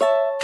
you